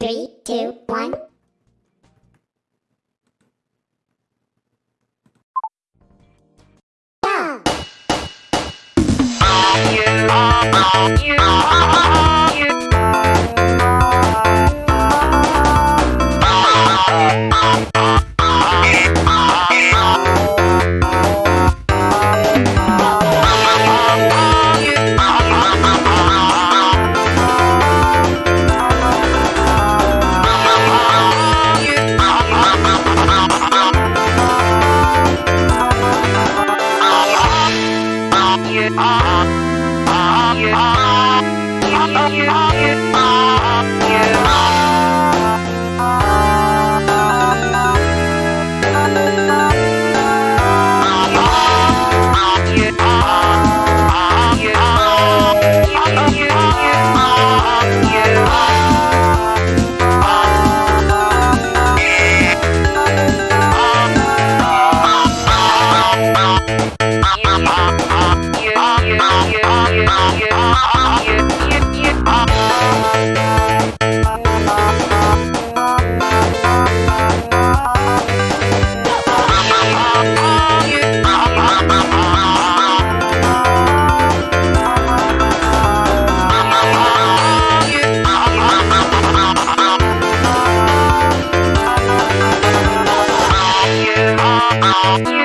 Three, two, one. Go! you, you, you, you, you, Oh,